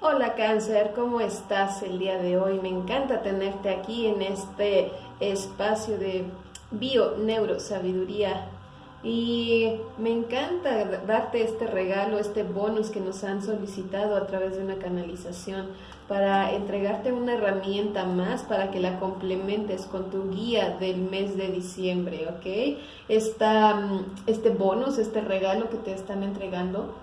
Hola cáncer, ¿cómo estás el día de hoy? Me encanta tenerte aquí en este espacio de bio neurosabiduría y me encanta darte este regalo, este bonus que nos han solicitado a través de una canalización para entregarte una herramienta más para que la complementes con tu guía del mes de diciembre, ¿ok? este bonus, este regalo que te están entregando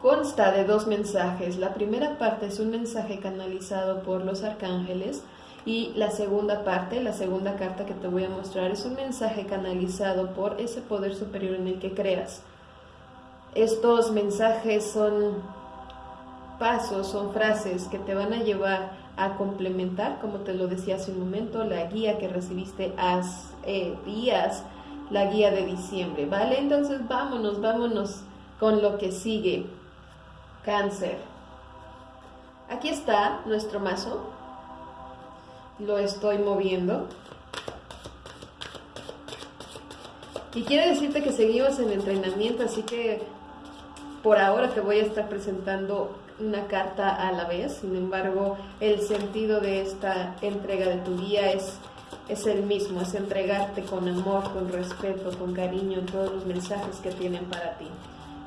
consta de dos mensajes. La primera parte es un mensaje canalizado por los arcángeles y la segunda parte, la segunda carta que te voy a mostrar es un mensaje canalizado por ese poder superior en el que creas. Estos mensajes son pasos, son frases que te van a llevar a complementar, como te lo decía hace un momento, la guía que recibiste hace eh, días, la guía de diciembre, ¿vale? Entonces vámonos, vámonos con lo que sigue. Cáncer. Aquí está nuestro mazo. Lo estoy moviendo. Y quiero decirte que seguimos en entrenamiento, así que por ahora te voy a estar presentando una carta a la vez. Sin embargo, el sentido de esta entrega de tu guía es, es el mismo, es entregarte con amor, con respeto, con cariño todos los mensajes que tienen para ti.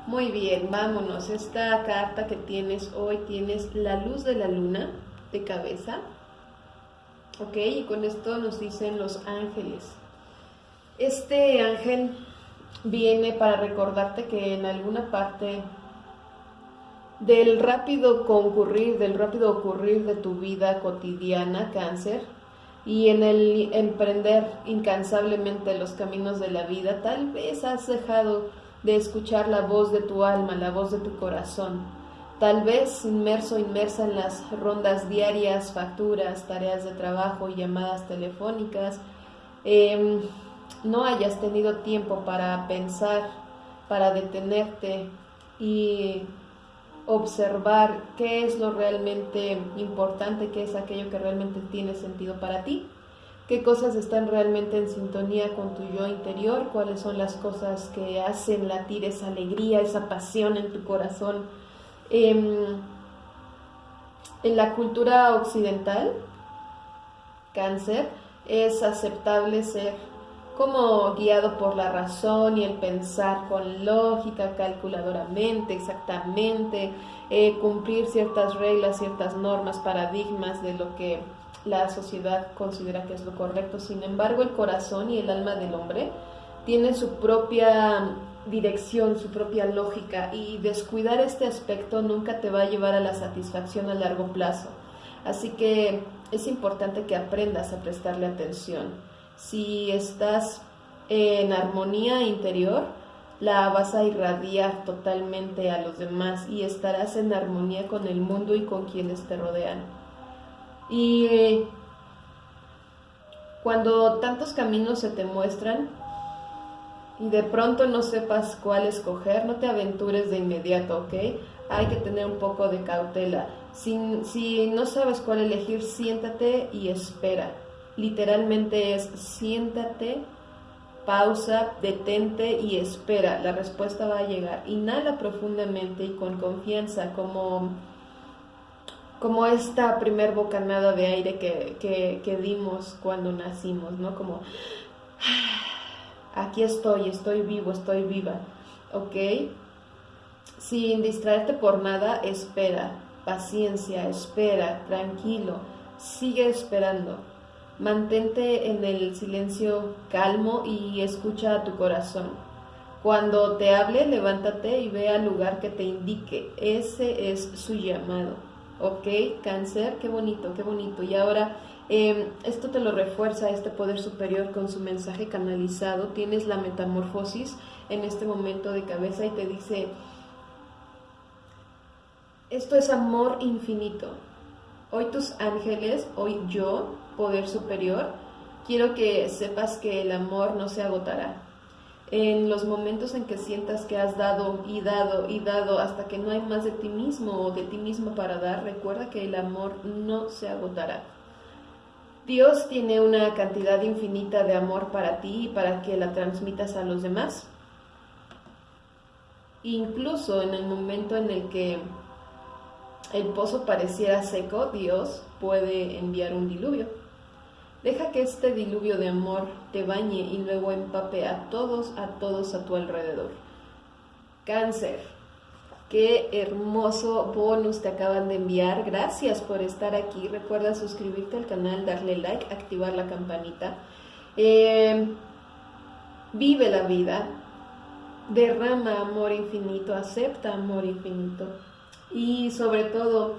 Muy bien, vámonos. Esta carta que tienes hoy tienes la luz de la luna de cabeza. Ok, y con esto nos dicen los ángeles. Este ángel viene para recordarte que en alguna parte del rápido concurrir, del rápido ocurrir de tu vida cotidiana, cáncer, y en el emprender incansablemente los caminos de la vida, tal vez has dejado de escuchar la voz de tu alma, la voz de tu corazón. Tal vez inmerso, inmersa en las rondas diarias, facturas, tareas de trabajo y llamadas telefónicas, em, no hayas tenido tiempo para pensar, para detenerte y observar qué es lo realmente importante, qué es aquello que realmente tiene sentido para ti qué cosas están realmente en sintonía con tu yo interior, cuáles son las cosas que hacen latir esa alegría, esa pasión en tu corazón. Em, en la cultura occidental, cáncer, es aceptable ser como guiado por la razón y el pensar con lógica, calculadoramente, exactamente, eh, cumplir ciertas reglas, ciertas normas, paradigmas de lo que la sociedad considera que es lo correcto. Sin embargo, el corazón y el alma del hombre tienen su propia dirección, su propia lógica y descuidar este aspecto nunca te va a llevar a la satisfacción a largo plazo. Así que es importante que aprendas a prestarle atención. Si estás en armonía interior, la vas a irradiar totalmente a los demás y estarás en armonía con el mundo y con quienes te rodean. Y cuando tantos caminos se te muestran y de pronto no sepas cuál escoger, no te aventures de inmediato, ¿ok? Hay que tener un poco de cautela. Si, si no sabes cuál elegir, siéntate y espera. Literalmente es siéntate, pausa, detente y espera. La respuesta va a llegar. Inhala profundamente y con confianza, como como esta primer bocanada de aire que, dimos cuando nacimos, ¿no? Como, aquí estoy, estoy vivo, estoy viva, ¿ok? Sin distraerte por nada, espera, paciencia, espera, tranquilo, sigue esperando. Mantente en el silencio calmo y escucha a tu corazón. Cuando te hable, levántate y ve al lugar que te indique. Ese es su llamado. Ok, cáncer, qué bonito, qué bonito. Y ahora em, esto te lo refuerza este poder superior con su mensaje canalizado. Tienes la metamorfosis en este momento de cabeza y te dice, esto es amor infinito. Hoy tus ángeles, hoy yo, poder superior, quiero que sepas que el amor no se agotará en los momentos en que sientas que has dado y dado y dado hasta que no hay más de ti mismo o de ti mismo para dar, recuerda que el amor no se agotará. Dios tiene una cantidad infinita de amor para ti y para que la transmitas a los demás. Incluso en el momento en el que el pozo pareciera seco, Dios puede enviar un diluvio. Deja que este diluvio de amor te bañe y luego empape a todos, a todos a tu alrededor. Cáncer. Qué hermoso bonus te acaban de enviar. Gracias por estar aquí. Recuerda suscribirte al canal, darle like, activar la campanita. Eh, vive la vida. Derrama amor infinito. Acepta amor infinito. Y sobre todo,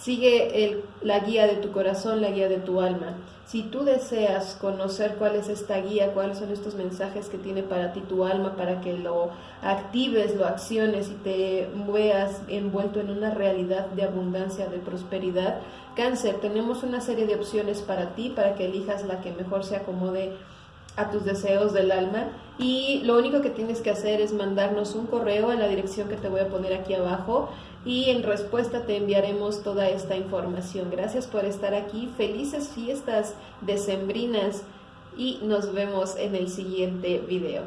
sigue la guía de tu corazón, la guía de tu alma. Si tú deseas conocer cuál es esta guía, cuáles son estos mensajes que tiene para ti tu alma, para que lo actives, lo acciones y te veas envuelto en una realidad de abundancia, de prosperidad, cáncer, tenemos una serie de opciones para ti, para que elijas la que mejor se acomode a tus deseos del alma y lo único que tienes que hacer es mandarnos un correo en la dirección que te voy a poner aquí abajo y en respuesta te enviaremos toda esta información. Gracias por estar aquí, felices fiestas decembrinas y nos vemos en el siguiente video.